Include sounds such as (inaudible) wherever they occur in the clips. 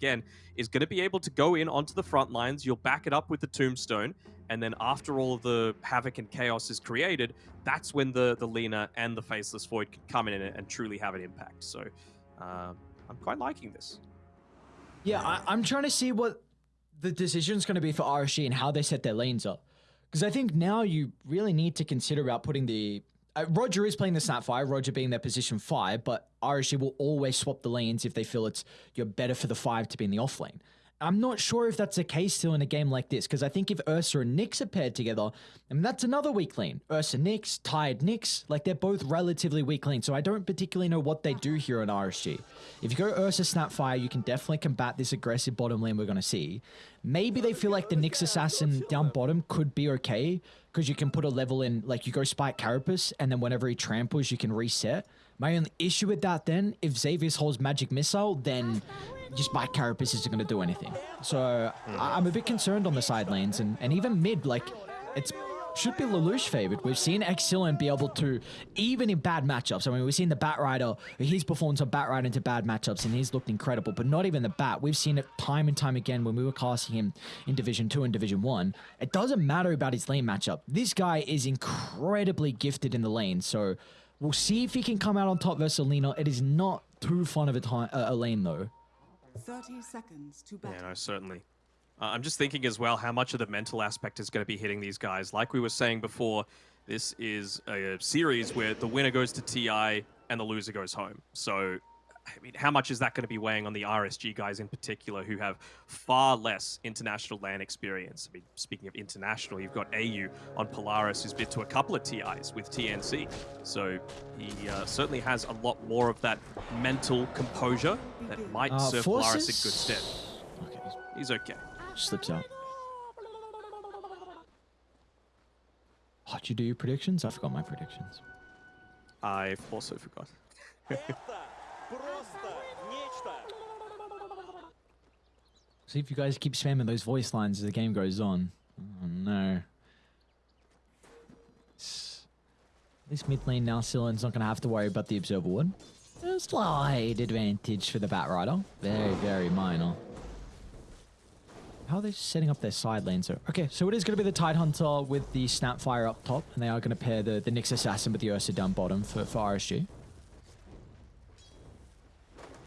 again, is going to be able to go in onto the front lines. You'll back it up with the tombstone, and then after all of the havoc and chaos is created, that's when the the Lina and the Faceless Void can come in and, and truly have an impact. So, um, I'm quite liking this. Yeah, I, I'm trying to see what the decision's going to be for RSG and how they set their lanes up. Because I think now you really need to consider about putting the. Uh, Roger is playing the Snapfire, Roger being their position five, but RSG will always swap the lanes if they feel it's you're better for the five to be in the off lane. I'm not sure if that's the case still in a game like this, because I think if Ursa and Nyx are paired together, I mean, that's another weak lane. Ursa Nyx, Tired Nyx, like they're both relatively weak lanes, so I don't particularly know what they do here on RSG. If you go Ursa Snapfire, you can definitely combat this aggressive bottom lane we're going to see. Maybe they feel like the Nyx Assassin down bottom could be okay, because you can put a level in, like you go Spike Carapace, and then whenever he tramples, you can reset. My only issue with that then, if Xavius holds Magic Missile, then just by Carapace isn't going to do anything. So I- I'm a bit concerned on the side lanes, and, and even mid, like, it's should be Lelouch favored. We've seen Excellent be able to, even in bad matchups. I mean, we've seen the Bat Rider, he's performed some Bat Rider into bad matchups, and he's looked incredible, but not even the Bat. We've seen it time and time again when we were casting him in Division 2 and Division 1. It doesn't matter about his lane matchup. This guy is incredibly gifted in the lane, so we'll see if he can come out on top versus Alina. It is not too fun of a, time, uh, a lane, though. 30 seconds to battle. Yeah, no, certainly. Uh, I'm just thinking as well how much of the mental aspect is going to be hitting these guys. Like we were saying before, this is a series where the winner goes to TI and the loser goes home. So, I mean, how much is that going to be weighing on the RSG guys in particular who have far less international LAN experience? I mean, speaking of international, you've got AU on Polaris who's been to a couple of TIs with TNC. So he uh, certainly has a lot more of that mental composure that might Uh, serve Polaris in good stead. Okay, He's okay. slips out. How'd you do your predictions? I forgot my predictions. I've also forgot. (laughs) See if you guys keep spamming those voice lines as the game goes on. Oh no. This mid lane now, Sillen's not going to have to worry about the Observer Ward. A slight advantage for the Bat Rider. Very, very minor. How are they setting up their side lanes? So, okay, so it is going to be the Tide Hunter with the Snapfire up top, and they are going to pair the, the Nyx Assassin with the Ursa down bottom for, for RSG.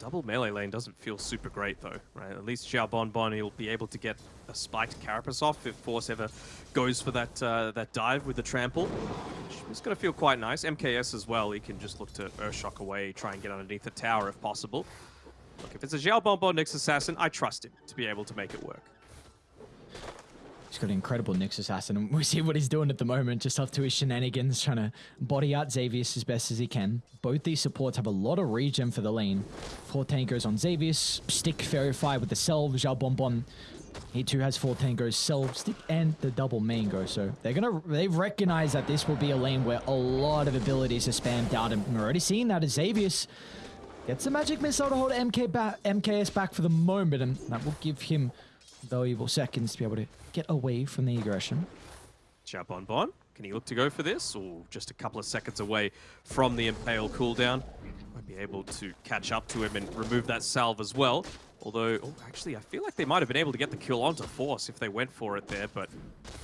Double melee lane doesn't feel super great though, right? At least Xiao Bon Bon he'll be able to get a spiked Carapace off if Force ever goes for that uh, that dive with the trample. Is going to feel quite nice. MKS as well, he can just look to Earthshock away, try and get underneath the tower if possible. Look, if it's a Xiao Bon Bon Nyx Assassin, I trust him to be able to make it work. He's got an incredible Nyx Assassin, (laughs) and we see what he's doing at the moment, just up to his shenanigans, trying to body out Xavius as best as he can. Both these supports have a lot of regen for the lane. Four tangos on Xavius, Stick Fairy Fire with the Self, Zhao Bon Bon. He too has four tangos, Self, Stick, and the double mango. So they're gonna, they've recognized that this will be a lane where a lot of abilities are spammed out, and we're already seeing that as Xavius gets the magic missile to hold MK ba- MKS back for the moment, and that will give him valuable seconds to be able to get away from the aggression. Xiao Bon can he look to go for this? Or just a couple of seconds away from the Impale cooldown? Might be able to catch up to him and remove that salve as well. Although, oh, actually, I feel like they might have been able to get the kill onto Force if they went for it there, but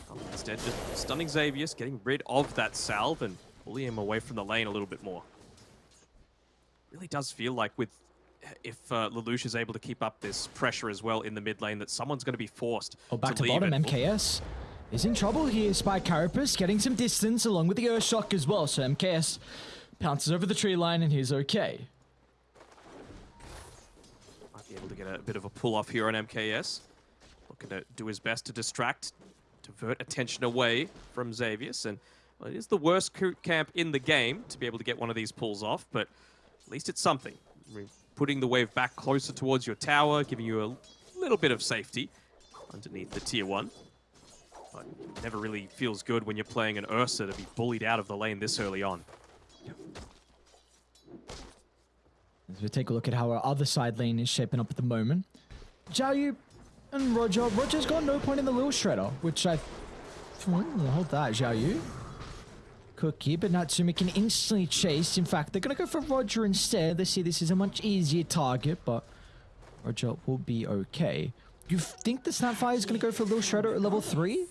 oh, instead just stunning Xavius, getting rid of that salve and pulling him away from the lane a little bit more. Really does feel like with if uh, Lelouch is able to keep up this pressure as well in the mid lane, that someone's going to be forced Oh, back to, leave bottom, it. MKS is in trouble here. Spy Carapace getting some distance along with the Earthshock as well. So MKS pounces over the tree line and he's okay. Might be able to get a bit of a pull off here on MKS. Looking to do his best to distract, divert attention away from Xavius. And well, it is the worst camp in the game to be able to get one of these pulls off, but at least it's something. Putting the wave back closer towards your tower, giving you a little bit of safety underneath the tier one. But it never really feels good when you're playing an Ursa to be bullied out of the lane this early on. As we take a look at how our other side lane is shaping up at the moment. Zhao Yu and Roger. Roger's got no point in the little shredder, which I... Hold that, Zhao Yu. Cookie, but Natsumi can instantly chase. In fact, they're going to go for Roger instead. They see this is a much easier target, but Roger will be okay. You think the Snapfire is going to go for little shredder at level 3?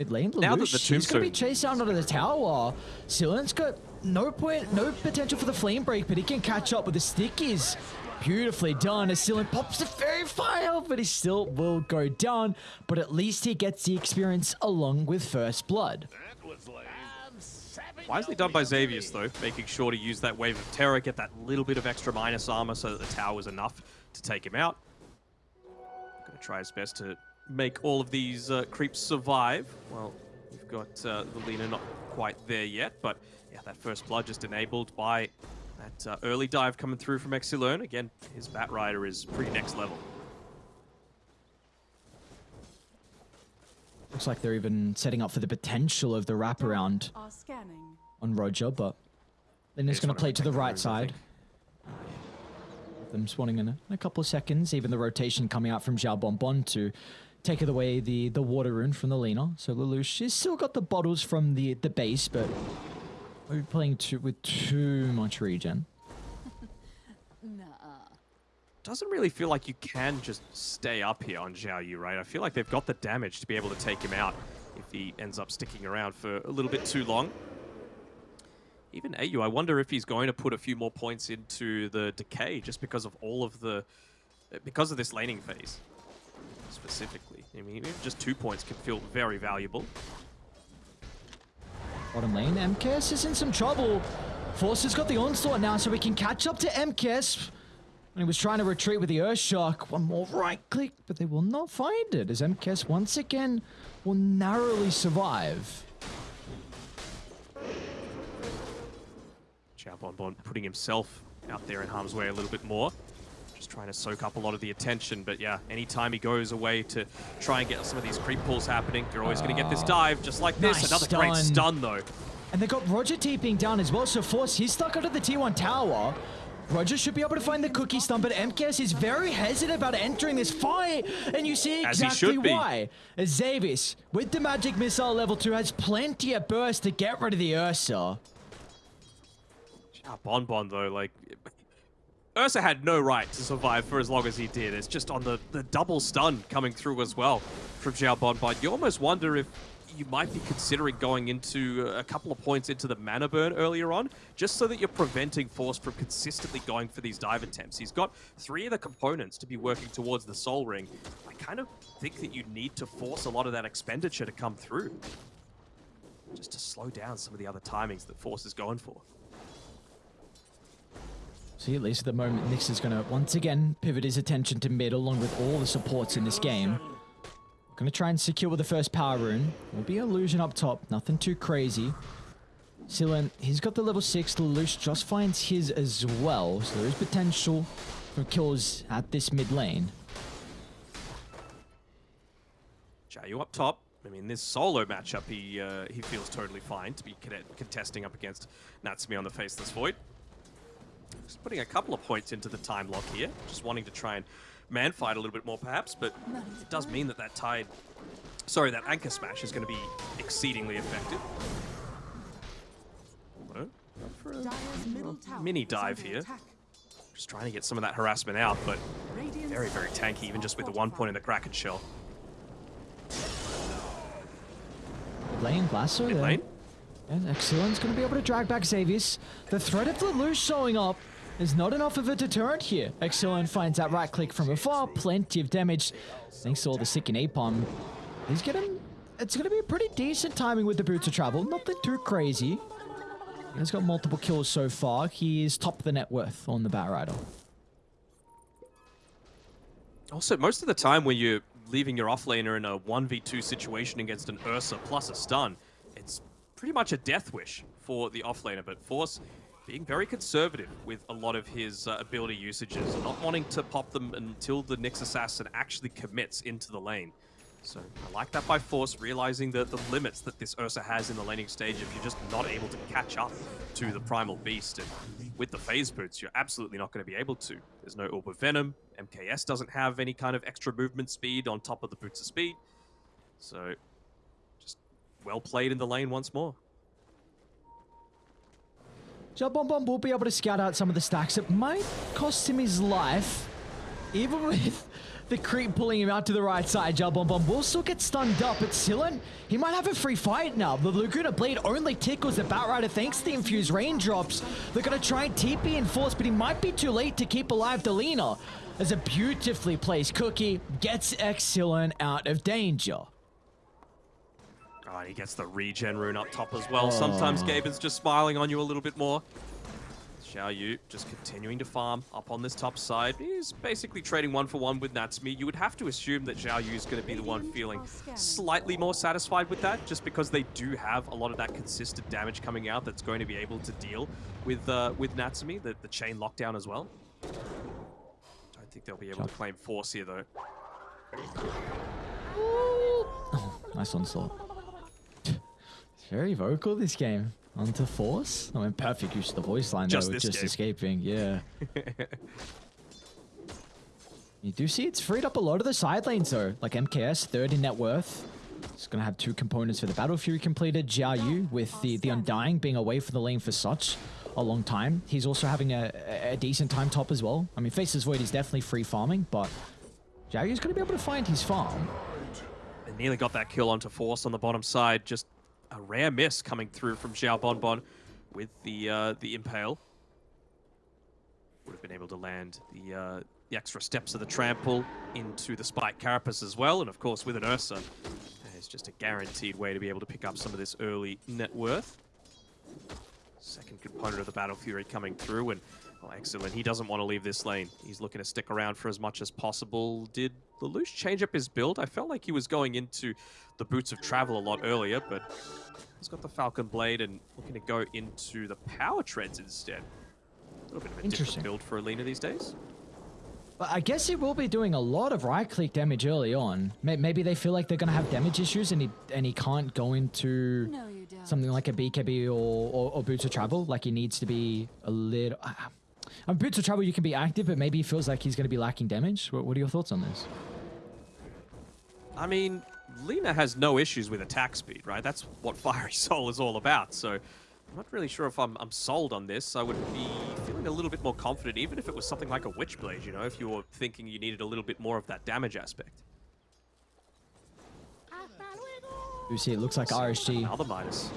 Mid lane, Now that the Lelouch, he's going to be chased out under the tower. Silen's got no point, no potential for the flame break, but he can catch up with the stickies. Beautifully done as Silen pops the fairy fire, but he still will go down. But at least he gets the experience along with First Blood. Wisely done by Xavius, though, making sure to use that Wave of Terror, get that little bit of extra minus armor so that the tower was enough to take him out. Gonna try his best to make all of these uh, creeps survive. Well, we've got uh, the Lina not quite there yet, but yeah, that first blood just enabled by that uh, early dive coming through from Exilern. Again, his Bat Rider is pretty next level. Looks like they're even setting up for the potential of the wraparound Are scanning. On Roger, but then he's going to play to the right moves, I side. Them spawning in a, in a couple of seconds. Even the rotation coming out from Xiao Bonbon to take away the, the water rune from the Lina. So Lelouch, she's still got the bottles from the, the base, but we're playing too, with too much regen. (laughs) nah. doesn't really feel like you can just stay up here on Zhao Yu, right? I feel like they've got the damage to be able to take him out if he ends up sticking around for a little bit too long. Even AU, I wonder if he's going to put a few more points into the decay just because of all of the... because of this laning phase, specifically. I mean, just two points can feel very valuable. Bottom lane, MKS is in some trouble. Forcer's got the onslaught now, so we can catch up to MKS. When he was trying to retreat with the Earthshock, one more right click, but they will not find it as MKS once again will narrowly survive. Xiao Bonbon putting himself out there in harm's way a little bit more. Just trying to soak up a lot of the attention. But yeah, anytime he goes away to try and get some of these creep pulls happening, you're always going to get this ah. dive just like this. Nice Another great stun. stun, though. And they've got Roger TPing down as well, so Force, he's stuck under the T1 tower. Roger should be able to find the cookie stun, but MKS is very hesitant about entering this fight, and you see As he exactly should be. why. As Zavis, with the magic missile level 2, has plenty of burst to get rid of the Ursa. Xiao Bonbon, though, like... Ursa had no right to survive for as long as he did. It's just on the, the double stun coming through as well from Xiao Bonbon. You almost wonder if you might be considering going into a couple of points into the mana burn earlier on, just so that you're preventing Force from consistently going for these dive attempts. He's got three of the components to be working towards the Soul Ring. I kind of think that you need to force a lot of that expenditure to come through, just to slow down some of the other timings that Force is going for. See, at least at the moment, Nyx is going to once again pivot his attention to mid along with all the supports in this game. Going to try and secure the first power rune. Will be illusion up top, nothing too crazy. Silen, he's got the level 6, Lelouch just finds his as well, so there is potential for kills at this mid lane. Jayu up top. I mean, this solo matchup, he uh, he feels totally fine to be contesting up against Natsumi on the Faceless Void. Just putting a couple of points into the time lock here. Just wanting to try and man fight a little bit more, perhaps, but it does mean that that tide... Sorry, that Anchor Smash is going to be exceedingly effective. Hello? For a Dire's middle tower mini dive here. Just trying to get some of that harassment out, but very, very tanky, even just with the one point in the Kraken Shell. Mid lane, Blasto Mid lane. And Exilion's going to be able to drag back Xavius. The threat of the Lelouch showing up is not enough of a deterrent here. Exilion finds that right click from afar, plenty of damage. Thanks to all the sick and napalm. He's getting... It's going to be pretty decent timing with the Boots of Travel. Nothing too crazy. He's got multiple kills so far. He is top of the net worth on the Bat Rider. Also, most of the time when you're leaving your offlaner in a 1v2 situation against an Ursa plus a stun, pretty much a death wish for the offlaner. But Force being very conservative with a lot of his uh, ability usages, not wanting to pop them until the Nyx Assassin actually commits into the lane. So I like that by Force, realizing the, the limits that this Ursa has in the laning stage if you're just not able to catch up to the Primal Beast. And with the Phase Boots, you're absolutely not going to be able to. There's no Orb of Venom. MKS doesn't have any kind of extra movement speed on top of the Boots of Speed. So well played in the lane once more. Jabon Bomb will be able to scout out some of the stacks. It might cost him his life. even (laughs) with the creep pulling him out to the right side, Jal Bomb will still get stunned up. But Silen, he might have a free fight now. The Laguna Blade only tickles the Batrider thanks to the infused raindrops. They're going to try and TP and force, but he might be too late to keep alive Delina. As a beautifully placed cookie gets Exilin out of danger. Oh, he gets the regen rune up top as well. Sometimes Gaben's just smiling on you a little bit more. Xiao Yu just continuing to farm up on this top side. He's basically trading one for one with Natsumi. You would have to assume that Xiao Yu is going to be the one feeling slightly more satisfied with that, just because they do have a lot of that consistent damage coming out that's going to be able to deal with uh, with Natsumi, the, the chain lockdown as well. Don't think they'll be able to claim force here though. Oh, (laughs) nice onslaught. It's very vocal this game. Onto force. I mean, perfect use of the voice line Just though, with this just game. escaping. Yeah. (laughs) you do see it's freed up a lot of the side lanes though. Like MKS, third in net worth. It's gonna have two components for the Battle Fury completed. Jiayu with the the Undying being away from the lane for such a long time. He's also having a, a- a decent time top as well. I mean, Faceless Void is definitely free farming, but Jiao Yu's gonna be able to find his farm. They nearly got that kill onto Force on the bottom side. Just a rare miss coming through from Xiao Bonbon with the uh, the impale. Would have been able to land the uh, the extra steps of the trample into the spike carapace as well, and of course with an Ursa, it's just a guaranteed way to be able to pick up some of this early net worth. Second component of the Battle Fury coming through, and well, excellent. He doesn't want to leave this lane. He's looking to stick around for as much as possible. Did Lelouch change up his build? I felt like he was going into the Boots of Travel a lot earlier, but he's got the Falcon Blade and looking to go into the Power Treads instead. A little bit of a different build for Alina these days. But I guess he will be doing a lot of right-click damage early on. Maybe they feel like they're gonna have damage issues, and he and he can't go into No, something like a BKB or, or, or Boots of Travel. Like he needs to be a little. Uh, on Boots of Trouble, you can be active, but maybe he feels like he's gonna be lacking damage. What, what are your thoughts on this? I mean, Lina has no issues with attack speed, right? That's what Fiery (laughs) Soul is all about. So I'm not really sure if I'm, I'm sold on this. I would be feeling a little bit more confident, even if it was something like a Witchblade, you know, if you were thinking you needed a little bit more of that damage aspect. You see, it looks like RSG. Another Midas.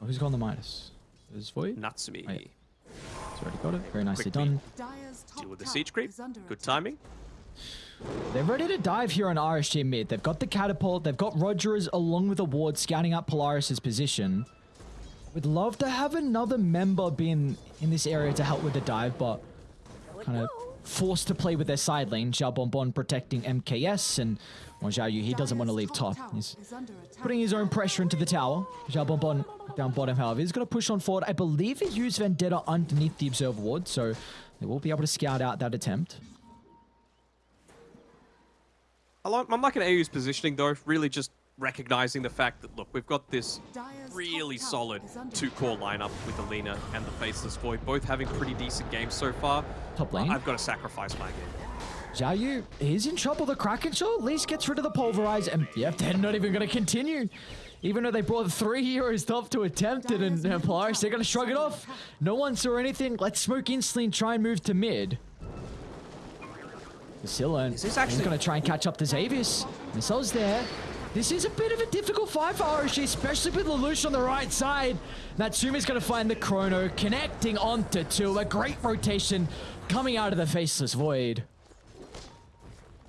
Oh, who's got the Midas? Is Void? Natsumi. He's already got it. Very nicely Quick done. Deal with the siege creep. Good timing. They're ready to dive here on RSG mid. They've got the catapult. They've got Rogers along with a ward scouting out Polaris's position. Would love to have another member be in, in this area to help with the dive, but kind of forced to play with their side lane. Xiao Bonbon protecting MKS and well, Xiao Yu, he doesn't want to leave top. He's putting his own pressure into the tower. Xiao Bonbon down bottom, however, he's going to push on forward. I believe he used Vendetta underneath the Observer Ward, so they will be able to scout out that attempt. I'm liking AU's positioning, though, really just recognizing the fact that, look, we've got this really solid two-core lineup with Alina and the Faceless Void, both having pretty decent games so far. Top lane. I've got to sacrifice my game. Xiao Yu, he's in trouble. The Kraken Shell at least gets rid of the Pulverize, and yeah, they're not even going to continue. Even though they brought three heroes (laughs) top to attempt it, and uh, Polaris, they're going to shrug it off. No one saw anything. Let's smoke instantly and try and move to mid. Scylla, This is he's actually- going to try and catch up to Xavius. Missile's there. This is a bit of a difficult fight for RSG, especially with Lelouch on the right side. Natsumi's going to find the Chrono, connecting onto two. A great rotation coming out of the Faceless Void.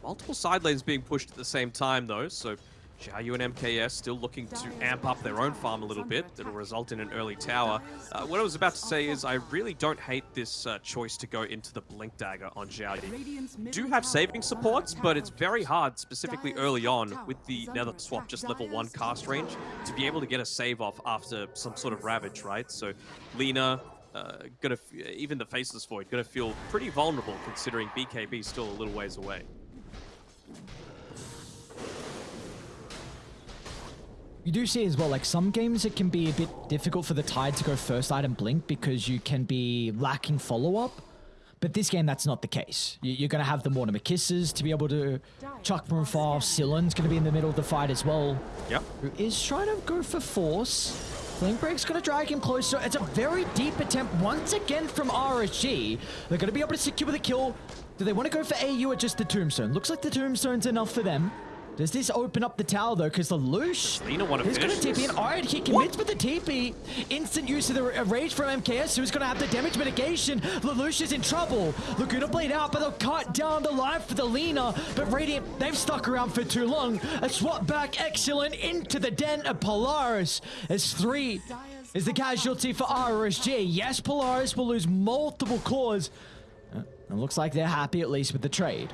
Multiple side lanes being pushed at the same time, though, so Xiaoyu and MKS still looking to amp up their own farm a little bit. That'll result in an early tower. Uh, what I was about to say is I really don't hate this uh, choice to go into the Blink Dagger on Xiaoyu. Do have saving supports, but it's very hard, specifically early on with the Nether Swap just level 1 cast range, to be able to get a save off after some sort of Ravage, right? So Lina, uh, gonna even the Faceless Void, gonna feel pretty vulnerable considering BKB still a little ways away. You do see as well, like some games it can be a bit difficult for the Tide to go first item blink because you can be lacking follow up. But this game, that's not the case. You- You're going to have the Mortimer Kisses to be able to chuck from far. Scylla's going to be in the middle of the fight as well, Yep. who is trying to go for force. Flame Break's going to drag him closer. It's a very deep attempt once again from RSG. They're going to be able to secure the kill. Do they want to go for AU or just the Tombstone? Looks like the Tombstone's enough for them. Does this open up the tower though? Because the Loosh Lena want to is going to TP in. All right, he commits with the TP. Instant use of the uh, rage from MKS, who's going to have the damage mitigation. Lelouch is in trouble. Laguna blade out, but they'll cut down the life for the Lina. But Radiant, they've stuck around for too long. A swap back, excellent, into the den of Polaris. As three is the casualty for RSG. Yes, Polaris will lose multiple cores. Uh, It looks like they're happy at least with the trade.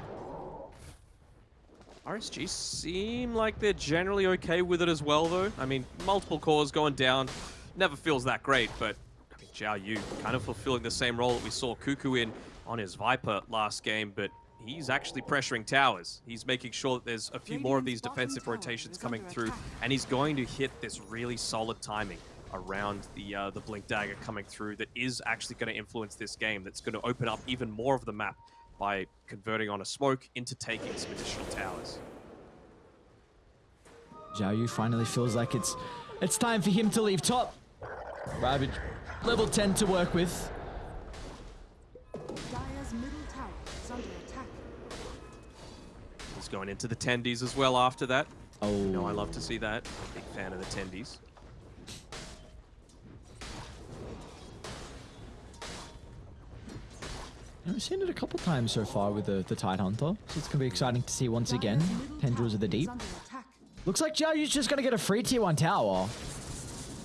RSG seem like they're generally okay with it as well, though. I mean, multiple cores going down never feels that great, but I mean, Zhao Yu kind of fulfilling the same role that we saw Cuckoo in on his Viper last game, but he's actually pressuring towers. He's making sure that there's a few more of these defensive rotations coming through, and he's going to hit this really solid timing around the uh, the blink dagger coming through that is actually going to influence this game. That's going to open up even more of the map by converting on a smoke into taking some additional towers. Zhao Yu finally feels like it's it's time for him to leave top. Ravage, level 10 to work with. Dire's middle tower is under attack. He's going into the tendies as well after that. Oh, You know, I love to see that. Big fan of the tendies. I've seen it a couple times so far with the, the Tide Hunter, so it's going to be exciting to see once again. Dire's middle Tendrils of the Deep. Looks like Zhao Yu's just going to get a free tier 1 tower.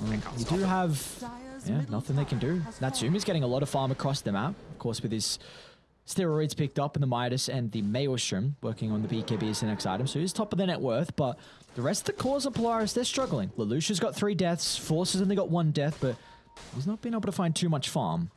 Um, you do have yeah, nothing they can do. has fallen. Natsumi's getting a lot of farm across the map, of course, with his steroids picked up in the Midas and the Maelstrom, working on the BKB as the next item. So he's top of the net worth, but the rest of the cores of Polaris, they're struggling. Lelouch's got three deaths, Force has only got one death, but he's not been able to find too much farm.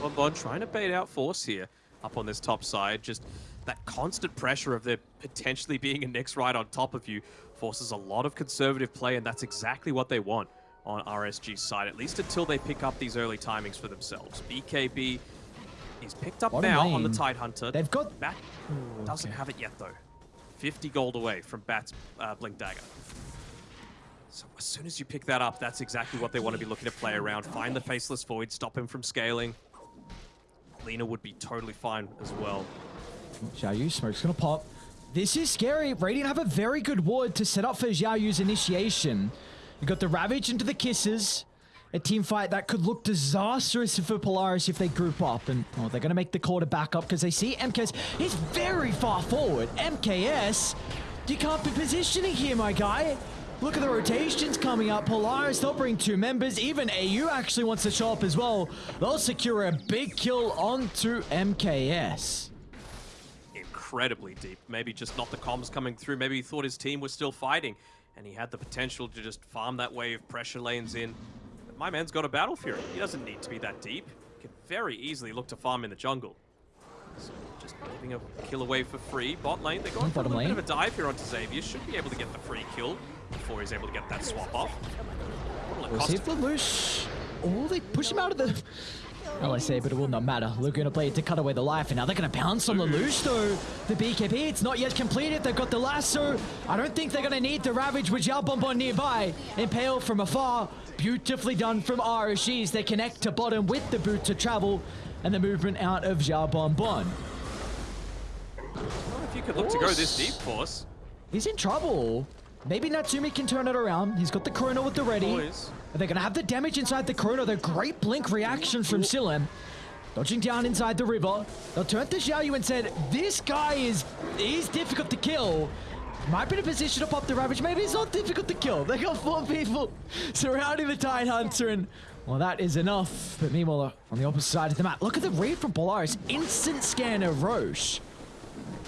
Bonbon trying to bait out Force here up on this top side. Just that constant pressure of there potentially being a next ride on top of you forces a lot of conservative play, and that's exactly what they want on RSG's side, at least until they pick up these early timings for themselves. BKB is picked up Bottom now on the lane, Tide Hunter. they've got- Bat doesn't okay. have it yet, though. 50 gold away from Bat's uh, Blink Dagger. So as soon as you pick that up, that's exactly what they want to be looking to play around. Find the Faceless Void, stop him from scaling. Lina would be totally fine as well. Xiao Yu, smoke's gonna pop. This is scary. Radiant have a very good ward to set up for Xiao Yu's initiation. You got the Ravage into the Kisses. A team fight that could look disastrous for Polaris if they group up. And oh, they're going to make the call to back up because they see MKS. He's very far forward. MKS, you can't be positioning here, my guy. Look at the rotations coming up. Polaris, they'll bring two members. Even AU actually wants to show up as well. They'll secure a big kill onto MKS. Incredibly deep. Maybe just not the comms coming through. Maybe he thought his team was still fighting and he had the potential to just farm that wave, pressure lanes in. But my man's got a Battle Fury. He doesn't need to be that deep. He can very easily look to farm in the jungle. So just leaving a kill away for free. Bot lane, they're going for a bit of a dive here onto Xavier. Should be able to get the free kill before he's able to get that swap off. What'll it cost see if Lelouch... Oh, they push him out of the... Well, I say, but it will not matter. Going to play it to cut away the life, and now they're going to pounce on Lelouch, though. The BKB, it's not yet completed. They've got the lasso. I don't think they're going to need the Ravage with Yao Bonbon nearby. Impale from afar. Beautifully done from RSGs. They connect to bottom with the boot to travel, and the movement out of Zhao Bonbon. Well, if you could look to go this deep, Force. He's in trouble. Maybe Natsumi can turn it around. He's got the Chrono with the ready. Boys. They're going to have the damage inside the Chrono. The great blink reaction from Silem. Dodging down inside the river. They'll turn to Xiaoyu and said, this guy is is difficult to kill. Might be in a position to pop the Ravage. Maybe it's not difficult to kill. They got four people surrounding the Tide Hunter and well, that is enough. But meanwhile, on the opposite side of the map, look at the read from Polaris. Instant scan of Rosh.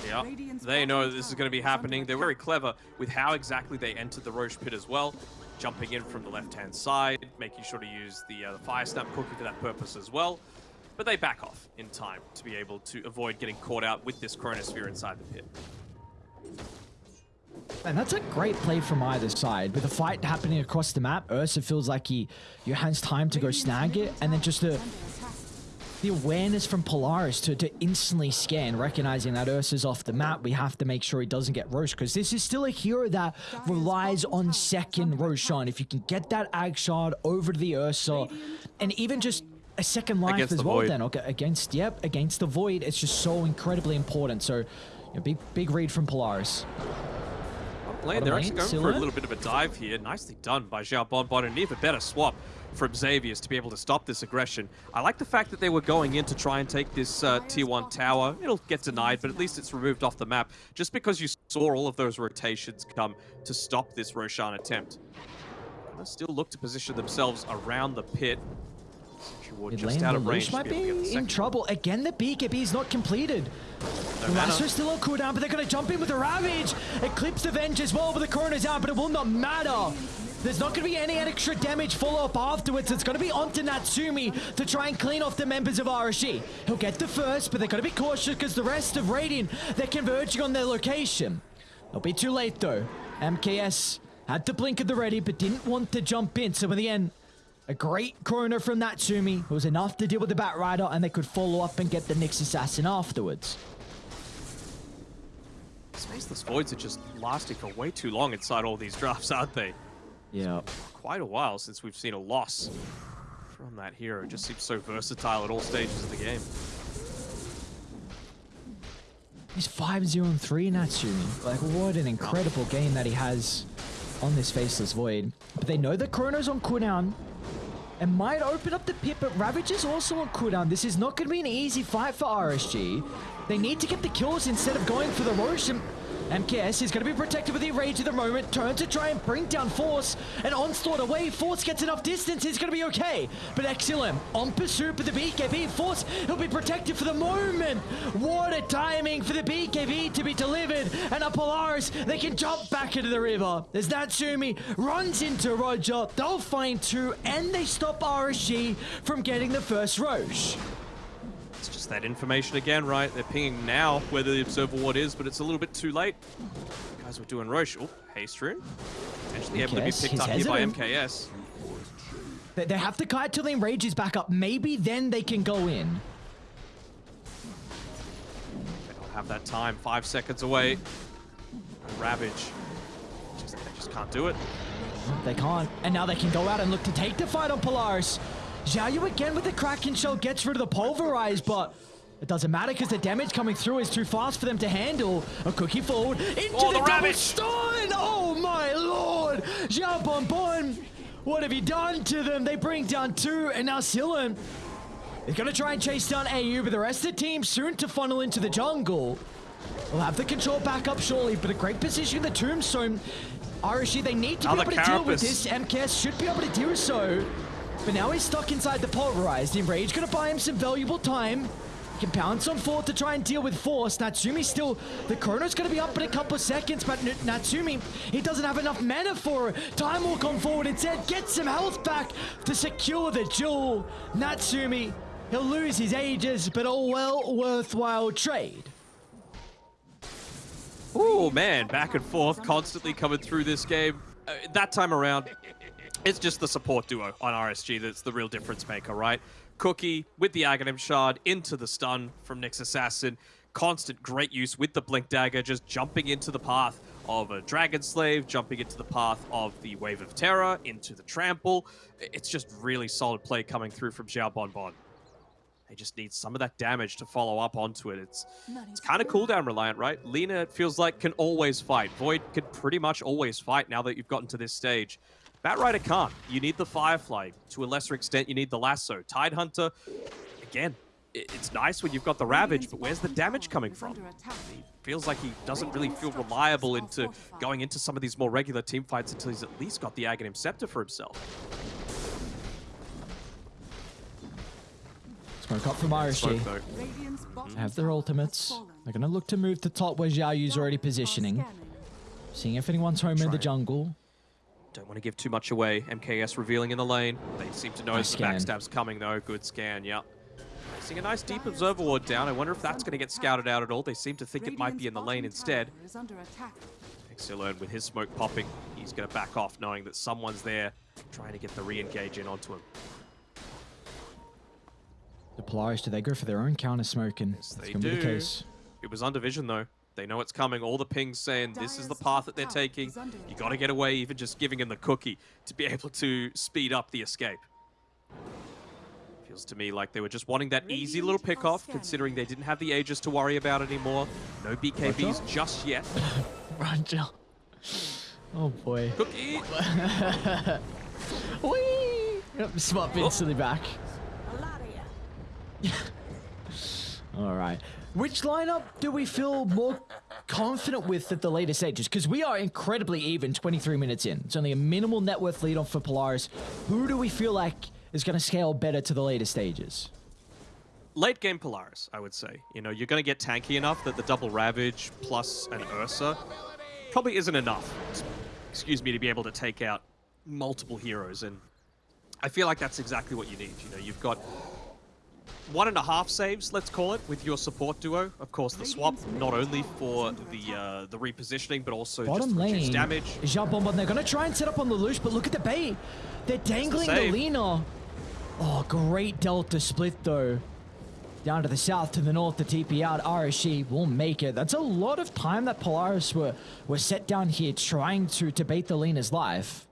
Yeah, they know this is going to be happening. They're very clever with how exactly they entered the Rosh pit as well. Jumping in from the left-hand side, making sure to use the, uh, the Fire Snap cookie for that purpose as well. But they back off in time to be able to avoid getting caught out with this Chronosphere inside the pit. And that's a great play from either side. With the fight happening across the map, Ursa feels like he Johan's time to go snag it, and then just the is under attack. The awareness from Polaris to, to instantly scan, recognizing that Ursa's off the map. We have to make sure he doesn't get Rosh, because this is still a hero that relies on second Roshan. If you can get that Ag Shard over to the Ursa, and even just a second life Against as the well Void. then. Okay, against, yep, against the Void. It's just so incredibly important. So, you know, big, big read from Polaris. Lane, Bottom they're lane, actually going for Scylla? a little bit of a dive here. Nicely done by Xiao Bonbon, and an even better swap from Xavius to be able to stop this aggression. I like the fact that they were going in to try and take this uh, tier 1 tower. It'll get denied, but at least it's removed off the map. Just because you saw all of those rotations come to stop this Roshan attempt. Gonna still look to position themselves around the pit. Ward just out of range. might be able to get the be in trouble. Again, the BKB is not completed. No The. Lasso's still on cooldown, but they're going to jump in with a Ravage. Eclipse as well, but the Corona's out, but it will not matter. There's not going to be any extra damage follow-up afterwards. It's going to be onto Natsumi to try and clean off the members of RSG. He'll get the first, but they're going to be cautious because the rest of Radiant, they're converging on their location. It'll be too late, though. MKS had to blink at the ready, but didn't want to jump in. So in the end, a great corner from Natsumi. Was enough to deal with the Bat Rider, and they could follow up and get the Nyx Assassin afterwards. Faceless Voids are just lasting for way too long inside all these drafts, aren't they? Yeah. quite a while since we've seen a loss from that hero. Just seems so versatile at all stages of the game. He's 5-0 and 3 Natsumi. Like, what an incredible game that he has on this Faceless Void. But they know that Chrono's on cooldown and might open up the pit, but Ravage is also on cooldown. This is not going to be an easy fight for RSG. They need to get the kills instead of going for the Rosh. MKS is going to be protected with the Rage at the moment. Turn to try and bring down Force. And Onslaught away. Force gets enough distance. He's going to be okay. But Exilum on pursuit with the BKB. Force, he'll be protected for the moment. What a timing for the BKB to be delivered. And a Polaris, they can jump back into the river. As Natsumi runs into Roger. They'll find two. And they stop RSG from getting the first Rosh. It's just that information again, right? They're pinging now where the Observer Ward is, but it's a little bit too late. Guys were doing Rosh. Oh, Haste Rune. Potentially able to be picked up here by. MKS. They, they have to kite till the Enrage is back up. Maybe then they can go in. They don't have that time. Five seconds away. Ravage. Just, they just can't do it. They can't. And now they can go out and look to take the fight on Polaris. Xiaoyu again with the Kraken Shell gets rid of the Pulverize, but it doesn't matter because the damage coming through is too fast for them to handle. A cookie forward into Oh, the, the double Ravage! stun! Oh my lord! Xiao Bonbon! What have you done to them? They bring down two, and now Silen is going to try and chase down AU, but the rest of the team soon to funnel into the jungle. We'll have the control back up shortly, but a great position in the Tombstone. RSG, they need to Another be able to deal with this. MKS should be able to do so. But now he's stuck inside the pulverized. Enrage gonna buy him some valuable time. He can pounce on four to try and deal with force. Natsumi still, the Chrono's gonna be up in a couple seconds, but N- Natsumi, he doesn't have enough mana for it. Time will come forward instead, get some health back to secure the jewel. Natsumi, he'll lose his ages, but a well worthwhile trade. Oh man, back and forth, constantly coming through this game. Uh, that time around, it's just the support duo on RSG that's the real difference maker, right? Cookie with the Aghanim Shard into the stun from Nyx Assassin. Constant great use with the Blink Dagger, just jumping into the path of a Dragon Slave, jumping into the path of the Wave of Terror, into the Trample. It's just really solid play coming through from Xiao Bonbon. They just need some of that damage to follow up onto it. It's it's kind of cooldown reliant, right? Lina, it feels like, can always fight. Void can pretty much always fight now that you've gotten to this stage. Batrider can't. You need the Firefly. To a lesser extent, you need the Lasso. Tidehunter, again, it's nice when you've got the Ravage, but where's the damage coming from? He feels like he doesn't really feel reliable into going into some of these more regular team fights until he's at least got the Aghanim Scepter for himself. Smoke up from RSG. Smoke, though. Have their ultimates. They're gonna look to move to top where Xiaoyu's already positioning. Seeing if anyone's home in the Try. jungle. Don't want to give too much away. MKS revealing in the lane. They seem to know Nice the backstab's coming though. Good scan, yep. Seeing a nice deep observer ward down. I wonder if that's going to get scouted out at all. They seem to think it might be in the lane instead. Exilern with his smoke popping. He's going to back off knowing that someone's there trying to get the re-engage in onto him. The Polaris, do they go for their own counter smoking? Yes, That's they gonna be the do. case. It was under vision though. They know it's coming. All the pings saying this is the path that they're taking. You got to get away, even just giving him the cookie to be (laughs) able to speed up the escape. Feels to me like they were just wanting that easy little pick off, considering they didn't have the Aegis to worry about anymore. No BKBs Roger? just yet. (laughs) Roger. Oh boy. Cookie! (laughs) Whee! Yep, Swap oh. instantly back. A lot. All right. Which lineup do we feel more confident with at the later stages? Because we are incredibly even 23 minutes in. It's only a minimal net worth lead on for Polaris. Who do we feel like is going to scale better to the later stages? Late game Polaris, I would say. You know, you're going to get tanky enough that the double Ravage plus an Ursa probably isn't enough, excuse me, to be able to take out multiple heroes. And I feel like that's exactly what you need. You know, you've got one and a half saves, let's call it, with your support duo. Of course, the swap, not only for the uh, the repositioning, but also Bottom just reduced lane. damage. Jabomba, they're going to try and set up on the Lelouch, but look at the bait. They're dangling the save. Lina. Oh, great Delta split, though. Down to the south, to the north, the TP out. RSG will make it. That's a lot of time that Polaris were, were set down here trying to, to bait the Lina's life.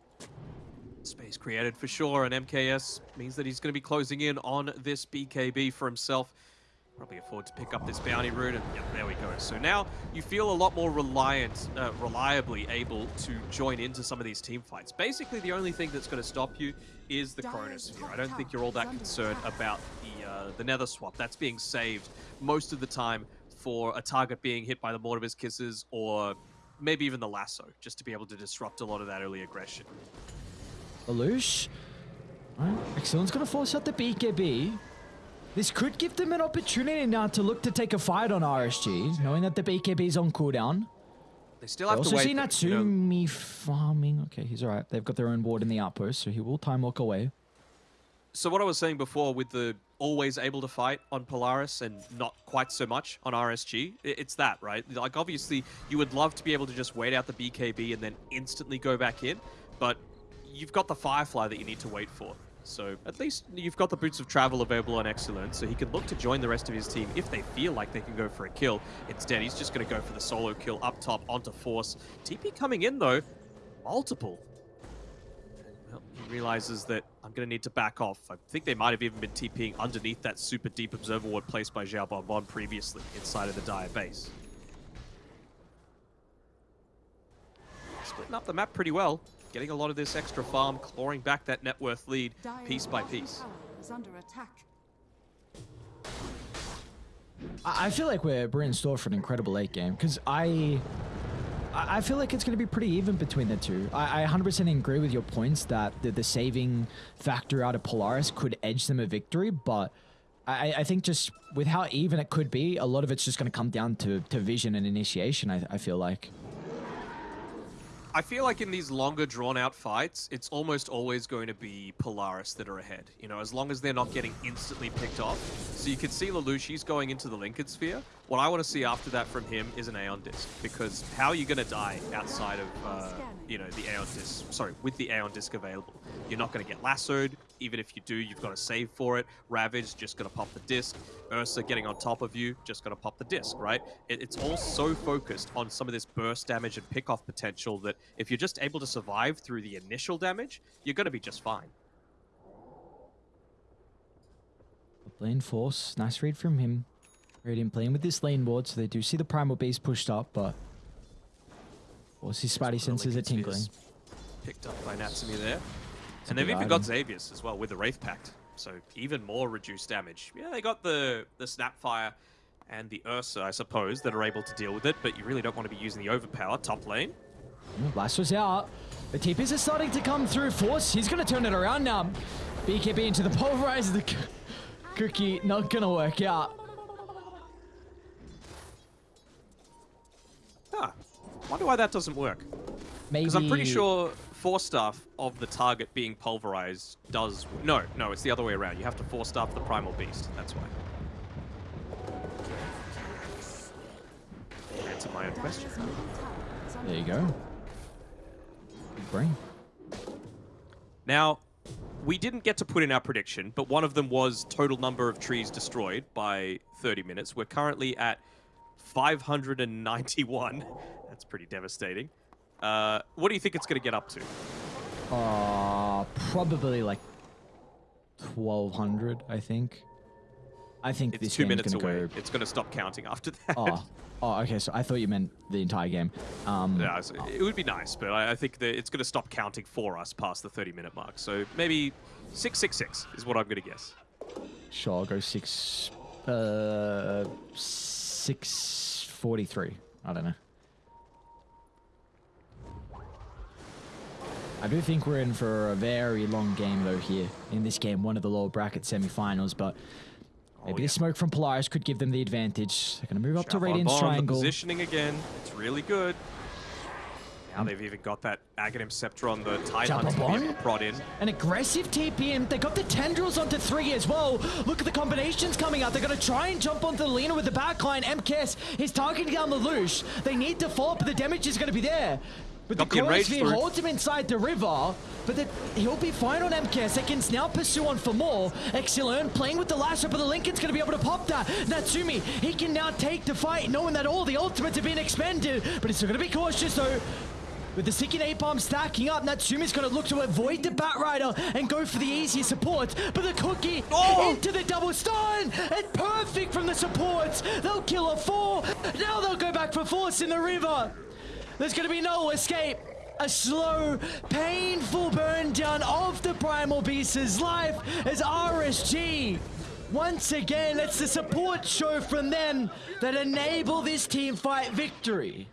Space created for sure, and MKS means that he's going to be closing in on this BKB for himself. Probably afford to pick up this bounty route, and yep, there we go. So now you feel a lot more reliant, uh, reliably able to join into some of these team fights. Basically, the only thing that's going to stop you is the Chronosphere. I don't think you're all that concerned about the uh, the Nether swap. That's being saved most of the time for a target being hit by the Mortimer's Kisses or maybe even the Lasso, just to be able to disrupt a lot of that early aggression. Lelouch. Right. Excellent's going to force out the BKB. This could give them an opportunity now to look to take a fight on RSG, knowing that the BKB is on cooldown. They still have also to wait. see though, you know. Farming. Okay, he's alright. They've got their own ward in the outpost, so he will time walk away. So what I was saying before with the always able to fight on Polaris and not quite so much on RSG, it's that, right? Like obviously you would love to be able to just wait out the BKB and then instantly go back in, but you've got the Firefly that you need to wait for. So at least you've got the Boots of Travel available on Excellent, so he can look to join the rest of his team if they feel like they can go for a kill. Instead, he's just going to go for the solo kill up top onto Force. TP coming in though, multiple. Well, he realizes that I'm going to need to back off. I think they might have even been TPing underneath that super deep observer ward placed by Xiao Bonbon previously inside of the Dire base. Splitting up the map pretty well. Getting a lot of this extra farm, clawing back that net worth lead piece by piece. is under attack. I, I feel like we're, we're in store for an incredible late game because I. I I feel like it's going to be pretty even between the two. I, I 100% agree with your points that the, the saving factor out of Polaris could edge them a victory, but I, I think just with how even it could be, a lot of it's just going to come down to, to vision and initiation, I, I feel like. I feel like in these longer drawn out fights, it's almost always going to be Polaris that are ahead. You know, as long as they're not getting instantly picked off. So you can see Lelouch, he's going into the Linken Sphere. What I want to see after that from him is an Aeon Disc. Because how are you going to die outside of, uh, you know, the Aeon Disc? Sorry, with the Aeon Disc available. You're not going to get lassoed. Even if you do, you've got to save for it. Ravage, just going to pop the disc. Ursa getting on top of you, just going to pop the disc, right? It, it's all so focused on some of this burst damage and pick-off potential that if you're just able to survive through the initial damage, you're going to be just fine. Lane force, nice read from him. Radiant playing with this lane ward, so they do see the primal beast pushed up, but Force his spidey One of the senses are tingling. Picked up by Natsumi there. a And they've even got item. Xavius as well with the Wraith Pact. So even more reduced damage. Yeah, they got the, the Snapfire and the Ursa, I suppose, that are able to deal with it, but you really don't want to be using the Overpower top lane. Mm, was out. The TPs are starting to come through. Force, he's going to turn it around now. BKB into the pulverizer. The cookie not going to work out. Huh. Wonder why that doesn't work. Maybe. Because I'm pretty sure force staff of the target being pulverized does. No, no, it's the other way around. You have to force staff the primal beast. That's why. Answer my own question. Dire's middle tower is under There you go. Brain. Now, we didn't get to put in our prediction, but one of them was total number of trees destroyed by 30 minutes. We're currently at 591. (laughs) That's pretty devastating. Uh, what do you think it's going to get up to? Uh, probably like 1200, I think. I think It's this two minutes away. go. It's going to stop counting after that. Oh, oh, okay. So I thought you meant the entire game. Um, Yeah, so it would be nice, but I, I think that it's going to stop counting for us past the 30 minute mark. So maybe 666 is what I'm going to guess. Sure, I'll go six, uh, six forty-three. I don't know. I do think we're in for a very long game though here in this game, one of the lower bracket semi-finals, but Oh, maybe Oh, yeah. the smoke from Polaris could give them the advantage. They're gonna move up to Radiant's bomb, the triangle. positioning again. It's really good. Now um, they've even got that Aghanim Scepter on the Tide Jump Hunt to be on? able to prod in. An aggressive TPM. They got the tendrils onto three as well. Look at the combinations coming out. They're going to try and jump onto the Lina with the backline. MKS is targeting down the Lush. They need to fall, but the damage is going to be there. But the Chronosphere through. holds him inside the river, but the, he'll be fine on MKS. They can now pursue on for more. Exilern playing with the last but the Linken's going to be able to pop that. Natsumi, he can now take the fight, knowing that all the ultimates have been expended, but he's still going to be cautious though. With the second Bomb stacking up, Natsumi's going to look to avoid the Bat Rider and go for the easier supports. But the Cookie Oh! into the double stun! And perfect from the supports! They'll kill a four! Now they'll go back for Force in the river! There's going to be no escape! A slow, painful burn down of the Primal Beast's life as RSG once again, it's the support show from them that enable this team fight victory.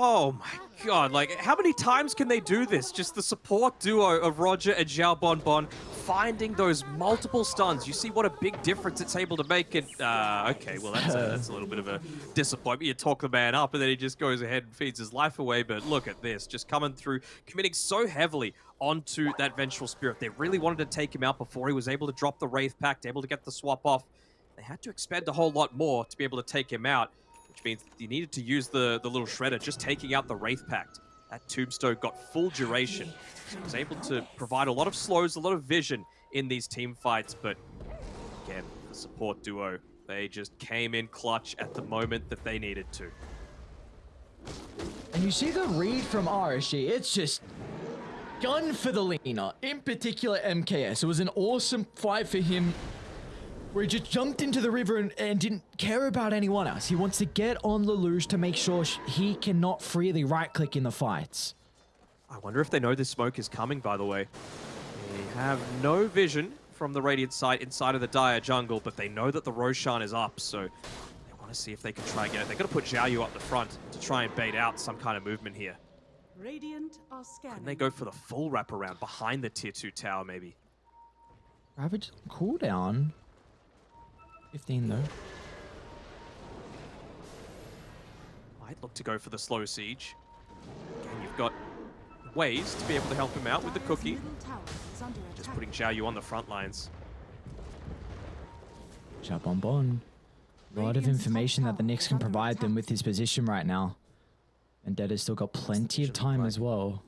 Oh my god, like how many times can they do this? Just the support duo of Roger and Xiao Bon Bon finding those multiple stuns. You see what a big difference it's able to make and uh, okay, well that's a, that's a little bit of a disappointment. You talk the man up and then he just goes ahead and feeds his life away, but look at this, just coming through, committing so heavily onto that Vengeful Spirit. They really wanted to take him out before he was able to drop the Wraith Pact, able to get the swap off. They had to expend a whole lot more to be able to take him out which means you needed to use the, the little shredder, just taking out the Wraith Pact. That Tombstone got full duration. Was able to provide a lot of slows, a lot of vision in these team fights, but again, the support duo, they just came in clutch at the moment that they needed to. And you see the read from RSG, it's just gun for the Lina, in particular MKS. It was an awesome fight for him where he just jumped into the river and, and didn't care about anyone else. He wants to get on Lelouch to make sure sh- he cannot freely right-click in the fights. I wonder if they know this smoke is coming, by the way. They have no vision from the Radiant site inside of the Dire jungle, but they know that the Roshan is up, so they want to see if they can try and get it. They're going to put Zhao Yu up the front to try and bait out some kind of movement here. Radiant are scanning. Can they go for the full wraparound behind the tier 2 tower, maybe. Ravage cooldown. 15 though. I'd look to go for the slow siege. Again, you've got ways to be able to help him out with the cookie. middle tower is under Just putting Zhao Yu on the front lines. Chap on Bon. A lot of information that the tower Nyx can provide them with his position right now. And Dead has still got plenty of time as well.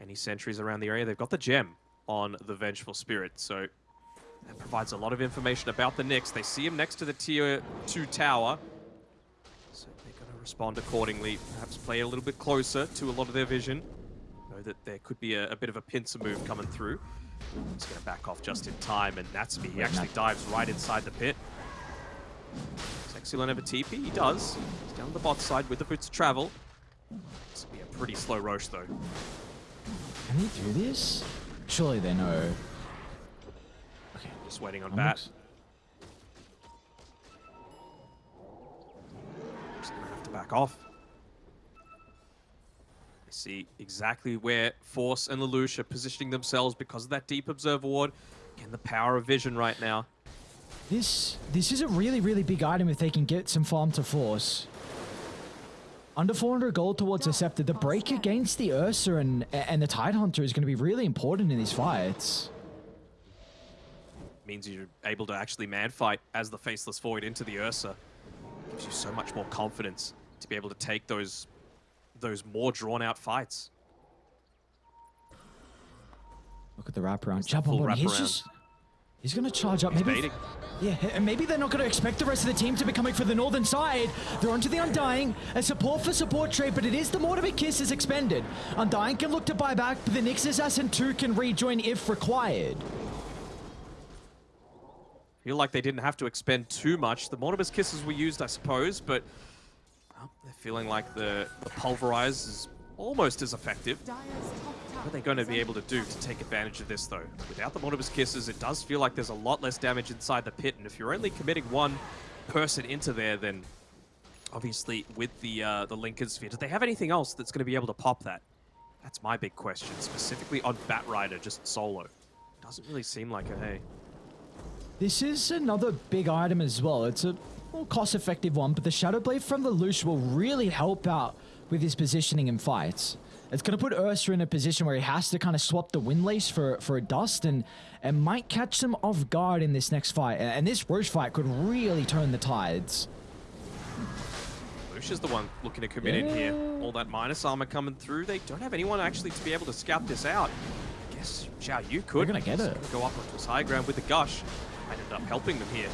Any sentries around the area? They've got the gem on the Vengeful Spirit, so that provides a lot of information about the Nyx. They see him next to the tier 2 tower, so they're going to respond accordingly. Perhaps play a little bit closer to a lot of their vision. Know that there could be a, a bit of a pincer move coming through. He's going to back off just in time, and Natsumi, he actually dives right inside the pit. Does Exilon have a TP? He does. He's down the bot side with the boots of travel. This will be a pretty slow Rosh, though. Can he do this? Surely they know. Okay. Just waiting on That bat. Just gonna have to back off. I see exactly where Force and Lelouch are positioning themselves because of that deep observer ward. Again, the power of vision right now. This this is a really, really big item if they can get some farm to force. Under 400 gold towards the Scepter, the break against the Ursa and, and the Tide Hunter is going to be really important in these fights. Means you're able to actually man fight as the Faceless Void into the Ursa. Gives you so much more confidence to be able to take those those more drawn out fights. Look at the wraparound. Jump on. He's just He's gonna charge up. Maybe. baiting. Yeah, and maybe they're not going to expect the rest of the team to be coming for the northern side. They're onto the Undying. A support for support trade, but it is the Mortimer Kiss is expended. Undying can look to buy back, but the Nyx Assassin 2 can rejoin if required. Feel like they didn't have to expend too much. The Mortimer's Kisses were used, I suppose, but well, they're feeling like the, the Pulverize is almost as effective. What are they going to be able to do to take advantage of this, though? Without the Mortimer's Kisses, it does feel like there's a lot less damage inside the pit, and if you're only committing one person into there, then obviously with the uh, the Linken Sphere, do they have anything else that's going to be able to pop that? That's my big question, specifically on Bat Rider, just solo. Doesn't really seem like a hey. This is another big item as well. It's a more cost-effective one, but the Shadow Blade from the Lelouch will really help out with his positioning in fights. It's going to put Ursa in a position where he has to kind of swap the Windlace for, for a Dust and, and might catch them off guard in this next fight. And, this Rosh fight could really turn the tides. Lush is the one looking to commit in here. All that minus armor coming through. They don't have anyone actually to be able to scout this out. I guess Xiao Yu could. They're gonna get it. Go up onto his high ground with the gush. Might end up helping them here.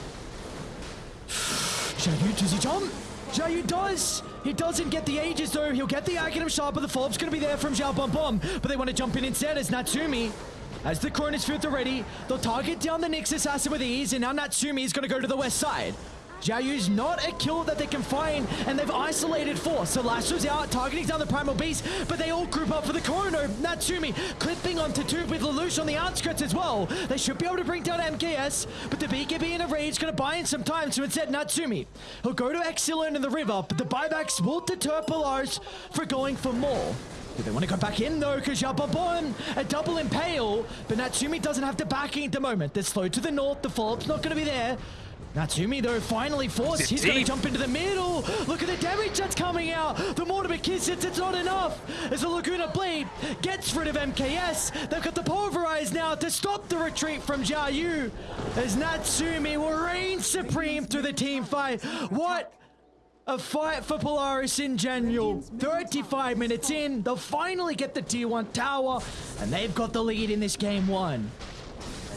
Xiaoyu, does he jump? Xiaoyu does! He doesn't get the Aegis though. He'll get the Aghanim Shard, but the follow-up's gonna be there from Xiao Bom Bom. But they want to jump in instead as Natsumi. As the Cronus Field are ready, they'll target down the Nyx Assassin with ease, and now Natsumi is gonna go to the west side. Xiaoyu's not a kill that they can find, and they've isolated four. So Lasso's out, targeting down the Primal Beast, but they all group up for the Chrono. Natsumi clipping onto two with Lelouch on the outskirts as well. They should be able to bring down MKS, but the BKB in a rage gonna buy in some time, so instead Natsumi. He'll go to Exilon in the river, but the buybacks will deter Polaris for going for more. Do they want to go back in though? Because Yababon, a double impale, but Natsumi doesn't have the backing at the moment. They're slow to the north, the follow-up's not going to be there. Natsumi though finally forced. He's going to jump into the middle. Look at the damage that's coming out. The Mortimer Kiss hits, it's not enough. As the Laguna Blade gets rid of MKS, they've got the Pulverize now to stop the retreat from Jia Yu. As Natsumi will reign supreme through the team fight. What? A fight for Polaris in general. 35 minutes in, they'll finally get the T1 tower, and they've got the lead in this game one.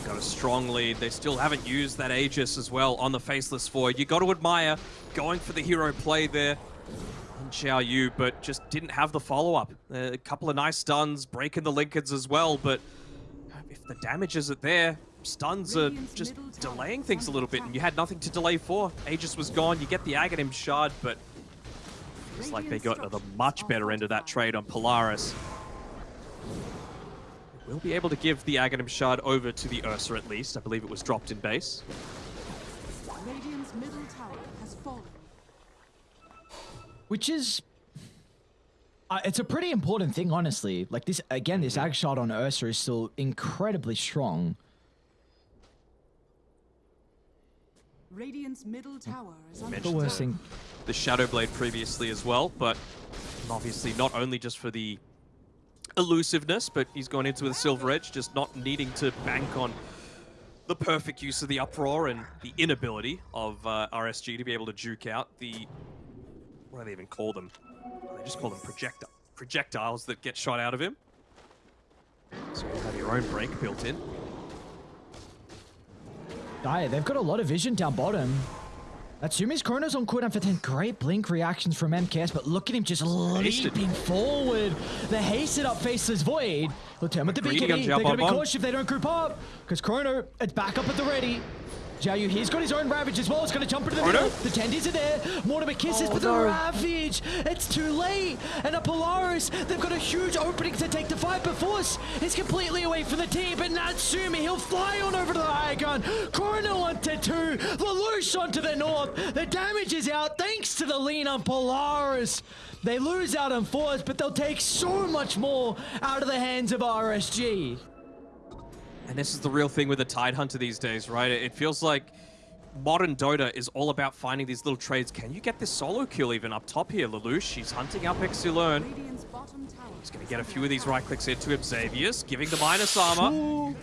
Got a strong lead. They still haven't used that Aegis as well on the Faceless Void. You got to admire going for the hero play there on Xiao Yu, but just didn't have the follow-up. Uh, a couple of nice stuns, breaking the Linkens as well, but if the damage isn't there, stuns are just delaying things a little bit, and you had nothing to delay for. Aegis was gone, you get the Aghanim Shard, but it's like they got the much better end of that trade on Polaris. We'll be able to give the Aghanim Shard over to the Ursa at least. I believe it was dropped in base. Radiant's middle tower has fallen. Which is. Uh, it's a pretty important thing, honestly. Like this, again, this ag Shard on Ursa is still incredibly strong. Radiant's middle tower is under The Mentioned worst the- thing. the Shadow Blade previously as well, but obviously not only just for the elusiveness, but he's gone into the Silver Edge, just not needing to bank on the perfect use of the Uproar and the inability of uh, RSG to be able to juke out the... What do they even call them? They just call them projecti projectiles that get shot out of him. So you'll have your own break built in. Daya, they've got a lot of vision down bottom. Natsumi's Chrono's on cooldown for 10. Great blink reactions from MKS, but look at him just Hasted. leaping forward. The hasted up Faceless Void. He'll turn with the BKB. They're going to be cautious if they don't group up. Because Chrono, it's back up at the ready. Jiaoyu, he's got his own Ravage as well. It's going to jump into the Chrono? middle. The Tendies are there. Mortimer kisses, Oh, but the no. Ravage, it's too late. And a Polaris, they've got a huge opening to take the fight, but Force is completely away from the team. But Natsumi, he'll fly on over to the high gun. Chrono onto two. Lelouch onto the north. The damage is out thanks to the lean on Polaris. They lose out on Force, but they'll take so much more out of the hands of RSG. And this is the real thing with the Tide Hunter these days, right? It feels like modern Dota is all about finding these little trades. Can you get this solo kill even up top here, Lelouch? she's hunting up Exilern. Radiant's. He's going to get a few of these right clicks into him. Xavius giving the minus armor.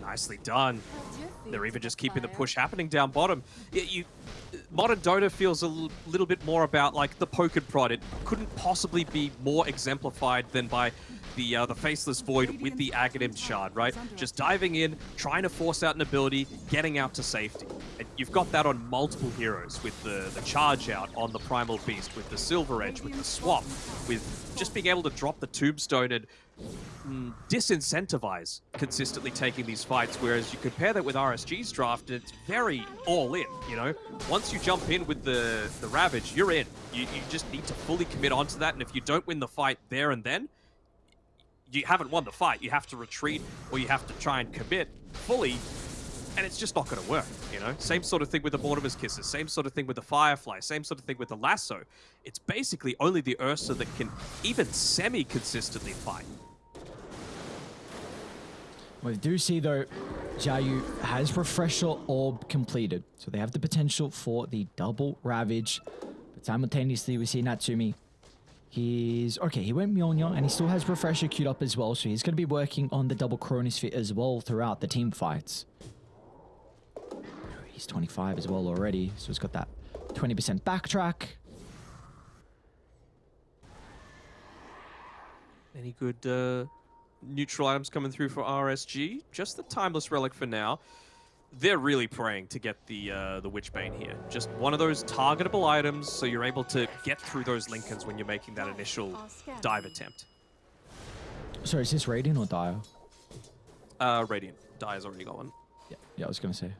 Nicely done. They're even just keeping the push happening down bottom. Y- You, modern Dota feels a l- little bit more about like the poke and prod. It couldn't possibly be more exemplified than by the uh, the Faceless Void with the Aghanim Shard, right? Just diving in, trying to force out an ability, getting out to safety. And you've got that on multiple heroes with the, the Charge Out on the Primal Beast, with the Silver Edge, with the Swap, with just being able to drop the Tombstone and mm, disincentivize consistently taking these fights, whereas you compare that with RSG's draft, and it's very all in, you know? Once you jump in with the, the Ravage, you're in. You, you just need to fully commit onto that, and if you don't win the fight there and then, you haven't won the fight. You have to retreat, or you have to try and commit fully, and it's just not going to work, you know? Same sort of thing with the Mortimer's Kisses, same sort of thing with the Firefly, same sort of thing with the Lasso. It's basically only the Ursa that can even semi-consistently fight. We do see though, Jiayu has Refresher Orb completed, so they have the potential for the double Ravage. But simultaneously, we see Natsumi. He's okay. He went Mjolnir, and he still has Refresher queued up as well, so he's going to be working on the double Chronosphere as well throughout the team fights. He's 25 as well already, so he's got that 20% backtrack. Any good uh, neutral items coming through for RSG? Just the Timeless Relic for now. They're really praying to get the uh, the Witchbane here. Just one of those targetable items, so you're able to get through those Linkens when you're making that initial dive attempt. Sorry, is this Radiant or Dire? Uh, Radiant. Dive's already got one. Yeah, yeah, I was gonna say.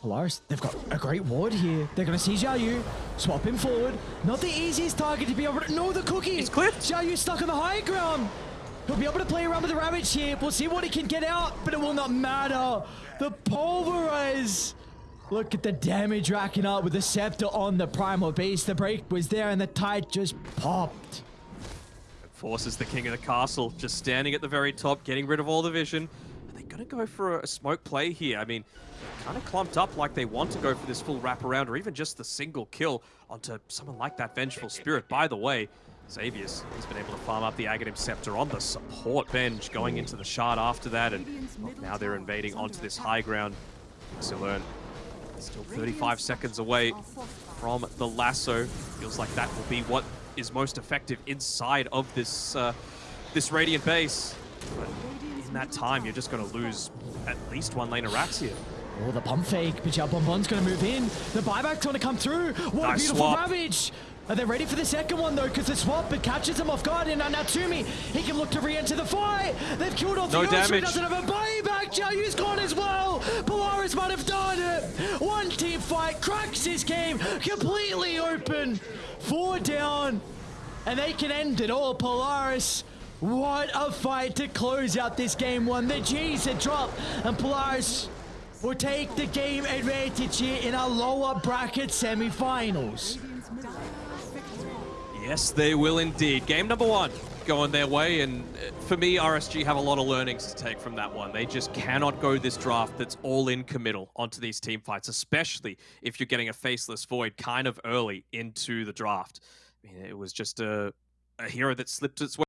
Polaris, they've got a great ward here. They're gonna see Xiao Yu, swap him forward. Not the easiest target to be able to. No, the cookie. He's clipped. Xiao Yu's stuck on the high ground. He'll be able to play around with the Ravage here. We'll see what he can get out, but it will not matter. The Pulverize. Look at the damage racking up with the Scepter on the Primal Beast. The break was there and the tide just popped. Forces the king of the castle, just standing at the very top, getting rid of all the vision. Are they going to go for a smoke play here? I mean, kind of clumped up like they want to go for this full wraparound or even just the single kill onto someone like that Vengeful Spirit. By the way, Xavius has been able to farm up the Aghanim Scepter on the support bench, going into the shard after that, and well, now they're invading onto this high ground. Xilern still 35 seconds away from the lasso. Feels like that will be what is most effective inside of this uh, this Radiant base. But in that time, you're just going to lose at least one lane of racks here. Oh, the pump fake. Bijal Bonbon's going to move in. The buyback's going to come through. What Nice a beautiful swap. ravage. Are they ready for the second one, though? Because the swap, it catches him off guard. And now Natsumi, he can look to re-enter the fight. They've killed off No the damage. doesn't have a buyback. Jiayu's gone as well. Polaris might have done it. One team fight. cracks this game completely open. Four down. And they can end it all. Polaris. What a fight to close out this game one. The G's had dropped. And Polaris will take the game advantage here in our lower bracket semi-finals. Yes, they will indeed. Game number one going their way, and uh, for me, RSG have a lot of learnings to take from that one. They just cannot go this draft that's all in committal onto these team fights, especially if you're getting a faceless void kind of early into the draft. I mean, it was just a, a hero that slipped its way.